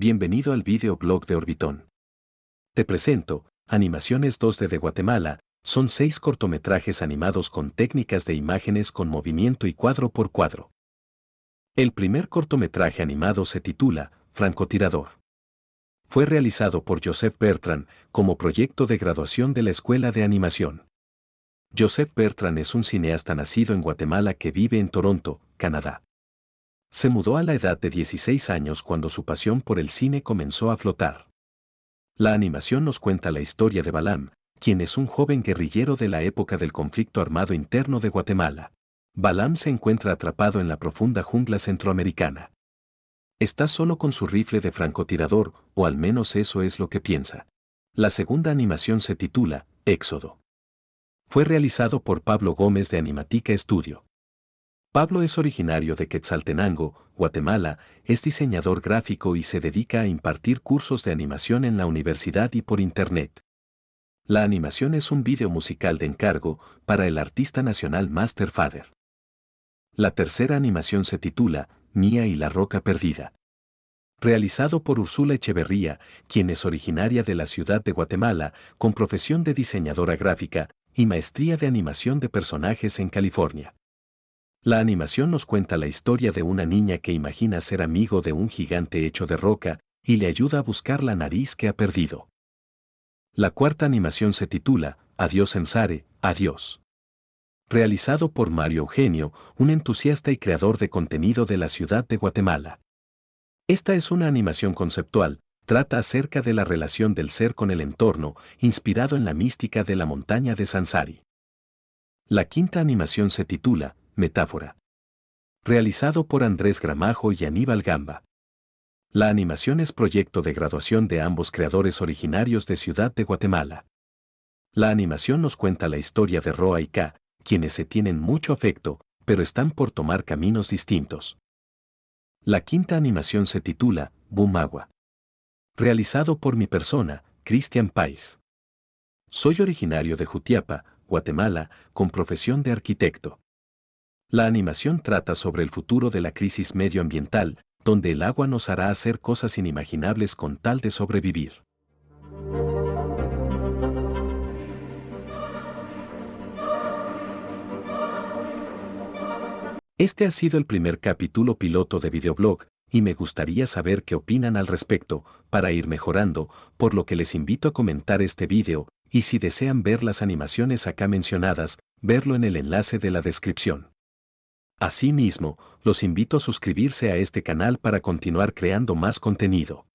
Bienvenido al videoblog de Orbitón. Te presento, Animaciones 2D de Guatemala, son seis cortometrajes animados con técnicas de imágenes con movimiento y cuadro por cuadro. El primer cortometraje animado se titula Francotirador. Fue realizado por Joseph Bertrand como proyecto de graduación de la Escuela de Animación. Joseph Bertrand es un cineasta nacido en Guatemala que vive en Toronto, Canadá. Se mudó a la edad de 16 años cuando su pasión por el cine comenzó a flotar. La animación nos cuenta la historia de Balam, quien es un joven guerrillero de la época del conflicto armado interno de Guatemala. Balam se encuentra atrapado en la profunda jungla centroamericana. Está solo con su rifle de francotirador, o al menos eso es lo que piensa. La segunda animación se titula Éxodo. Fue realizado por Pablo Gómez de Animatica Studio. Pablo es originario de Quetzaltenango, Guatemala, es diseñador gráfico y se dedica a impartir cursos de animación en la universidad y por Internet. La animación es un vídeo musical de encargo para el artista nacional Master Father. La tercera animación se titula Mía y la Roca Perdida. Realizado por Ursula Echeverría, quien es originaria de la ciudad de Guatemala, con profesión de diseñadora gráfica y maestría de animación de personajes en California. La animación nos cuenta la historia de una niña que imagina ser amigo de un gigante hecho de roca, y le ayuda a buscar la nariz que ha perdido. La cuarta animación se titula, Adiós Ensare, Adiós. Realizado por Mario Eugenio, un entusiasta y creador de contenido de la ciudad de Guatemala. Esta es una animación conceptual, trata acerca de la relación del ser con el entorno, inspirado en la mística de la montaña de Sansari. La quinta animación se titula, Metáfora. Realizado por Andrés Gramajo y Aníbal Gamba. La animación es proyecto de graduación de ambos creadores originarios de Ciudad de Guatemala. La animación nos cuenta la historia de Roa y K, quienes se tienen mucho afecto, pero están por tomar caminos distintos. La quinta animación se titula Bumagua. Realizado por mi persona, Cristian Pais. Soy originario de Jutiapa, Guatemala, con profesión de arquitecto. La animación trata sobre el futuro de la crisis medioambiental, donde el agua nos hará hacer cosas inimaginables con tal de sobrevivir. Este ha sido el primer capítulo piloto de videoblog, y me gustaría saber qué opinan al respecto, para ir mejorando, por lo que les invito a comentar este video, y si desean ver las animaciones acá mencionadas, verlo en el enlace de la descripción. Asimismo, los invito a suscribirse a este canal para continuar creando más contenido.